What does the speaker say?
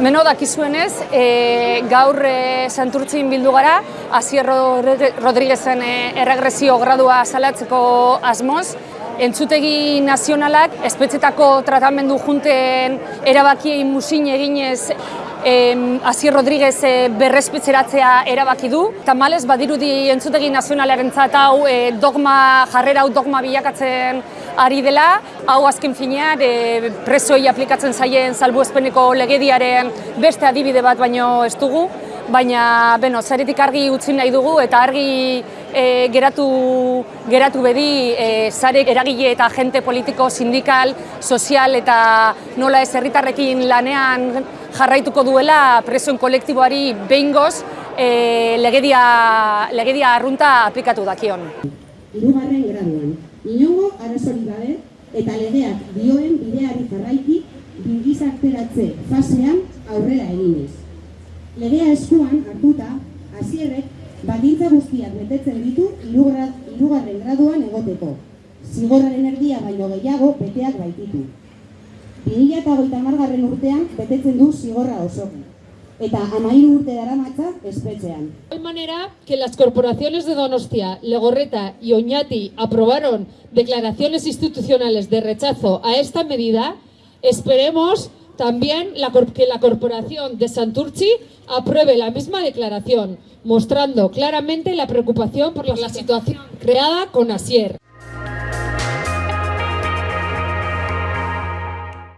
Beno, dakizuenez, e, gaur e, santurtzin bildu gara, Asier Rodriguezen e, erregresio gradua salatzeko asmoz, entzutegi nazionalak espetzetako tratamendu junten erabakiei musin eginez Asier Rodríguez eh, berrezpetzeratzea erabaki du. Tamalez, badirudi entzutegi nazionalaren hau eh, dogma, jarrera hau dogma bilakatzen ari dela, hau azken finean eh, presoi aplikatzen zaien salbuespeneko legediaren beste adibide bat baino ez dugu, baina beno, zaretik argi utzi nahi dugu eta argi e, geratu, geratu bedi e, zarek eragile eta agente politiko, sindikal, sozial eta nola ez herritarrekin lanean jarraituko duela presoen kolektiboari behingoz e, legedia, legedia arrunta aplikatu dakion. Irugarren graduan, inongo arazori gabe eta legeak dioen bideari jarraiki bilgizarteratze fasean aurrera eginez. Legea eskuan hartuta, hasierrek baldintza guztiak betetzen ditu hirugarren graduan egoteko. Zigorraren erdia baino gehiago beteak baititu. 2008 garren urtean betetzen du zigorra osoki. Eta amairu urte dara matza espetxean. De manera que las corporaciones de Donostia, Legorreta y Oñati aprobaron declaraciones institucionales de rechazo a esta medida, esperemos también la, que la corporación de Santurci apruebe la misma declaración, mostrando claramente la preocupación por la situación creada con Asier.